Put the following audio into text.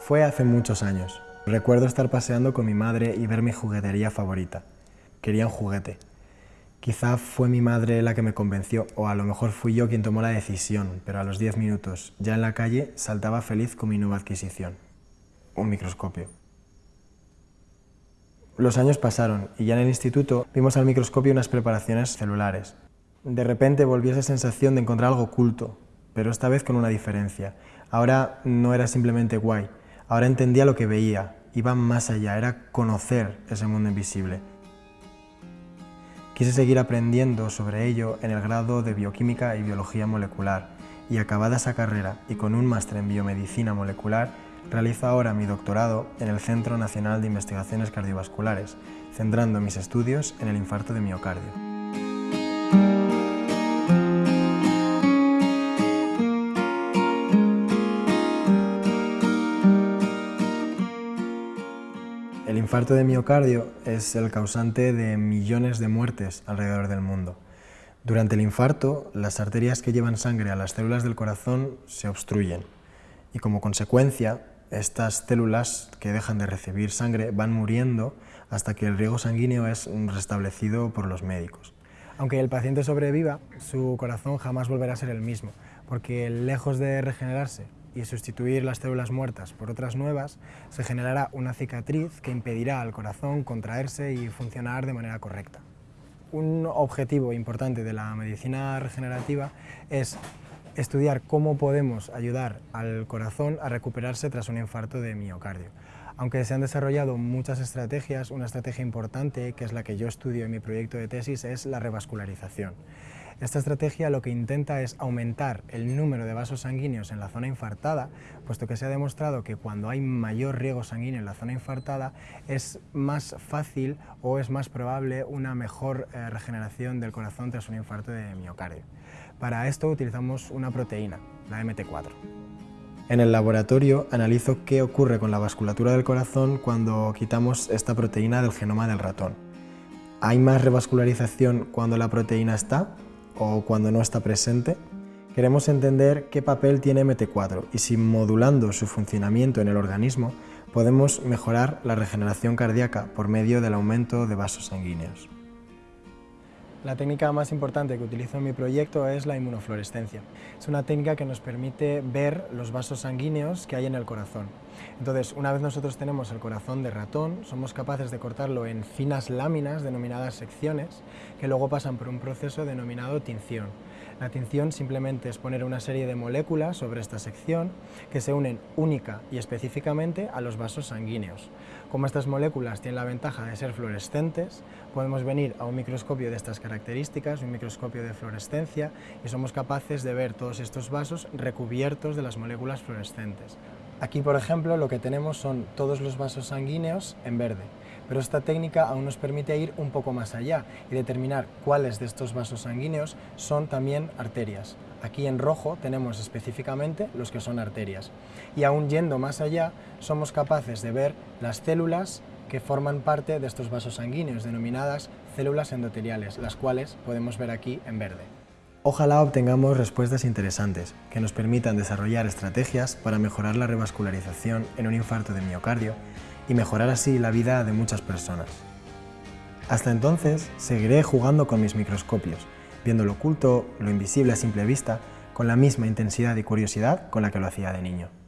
Fue hace muchos años. Recuerdo estar paseando con mi madre y ver mi juguetería favorita. Quería un juguete. Quizá fue mi madre la que me convenció, o a lo mejor fui yo quien tomó la decisión, pero a los 10 minutos, ya en la calle, saltaba feliz con mi nueva adquisición. Un microscopio. Los años pasaron y ya en el instituto vimos al microscopio unas preparaciones celulares. De repente volvió esa sensación de encontrar algo oculto, pero esta vez con una diferencia. Ahora no era simplemente guay, ahora entendía lo que veía, iba más allá, era conocer ese mundo invisible. Quise seguir aprendiendo sobre ello en el grado de Bioquímica y Biología Molecular y acabada esa carrera y con un máster en Biomedicina Molecular, realizo ahora mi doctorado en el Centro Nacional de Investigaciones Cardiovasculares, centrando mis estudios en el infarto de miocardio. Infarto de miocardio es el causante de millones de muertes alrededor del mundo. Durante el infarto, las arterias que llevan sangre a las células del corazón se obstruyen y como consecuencia, estas células que dejan de recibir sangre van muriendo hasta que el riego sanguíneo es restablecido por los médicos. Aunque el paciente sobreviva, su corazón jamás volverá a ser el mismo, porque lejos de regenerarse y sustituir las células muertas por otras nuevas, se generará una cicatriz que impedirá al corazón contraerse y funcionar de manera correcta. Un objetivo importante de la medicina regenerativa es estudiar cómo podemos ayudar al corazón a recuperarse tras un infarto de miocardio. Aunque se han desarrollado muchas estrategias, una estrategia importante, que es la que yo estudio en mi proyecto de tesis, es la revascularización. Esta estrategia lo que intenta es aumentar el número de vasos sanguíneos en la zona infartada, puesto que se ha demostrado que cuando hay mayor riego sanguíneo en la zona infartada es más fácil o es más probable una mejor eh, regeneración del corazón tras un infarto de miocardio. Para esto utilizamos una proteína, la MT4. En el laboratorio analizo qué ocurre con la vasculatura del corazón cuando quitamos esta proteína del genoma del ratón. ¿Hay más revascularización cuando la proteína está o cuando no está presente, queremos entender qué papel tiene MT4 y si modulando su funcionamiento en el organismo podemos mejorar la regeneración cardíaca por medio del aumento de vasos sanguíneos. La técnica más importante que utilizo en mi proyecto es la inmunofluorescencia. Es una técnica que nos permite ver los vasos sanguíneos que hay en el corazón. Entonces, una vez nosotros tenemos el corazón de ratón, somos capaces de cortarlo en finas láminas denominadas secciones, que luego pasan por un proceso denominado tinción. La tinción simplemente es poner una serie de moléculas sobre esta sección que se unen única y específicamente a los vasos sanguíneos. Como estas moléculas tienen la ventaja de ser fluorescentes, podemos venir a un microscopio de estas características, un microscopio de fluorescencia, y somos capaces de ver todos estos vasos recubiertos de las moléculas fluorescentes. Aquí, por ejemplo, lo que tenemos son todos los vasos sanguíneos en verde, pero esta técnica aún nos permite ir un poco más allá y determinar cuáles de estos vasos sanguíneos son también arterias. Aquí en rojo tenemos específicamente los que son arterias. Y aún yendo más allá, somos capaces de ver las células que forman parte de estos vasos sanguíneos, denominadas células endoteliales, las cuales podemos ver aquí en verde. Ojalá obtengamos respuestas interesantes que nos permitan desarrollar estrategias para mejorar la revascularización en un infarto de miocardio y mejorar así la vida de muchas personas. Hasta entonces, seguiré jugando con mis microscopios, viendo lo oculto, lo invisible a simple vista, con la misma intensidad y curiosidad con la que lo hacía de niño.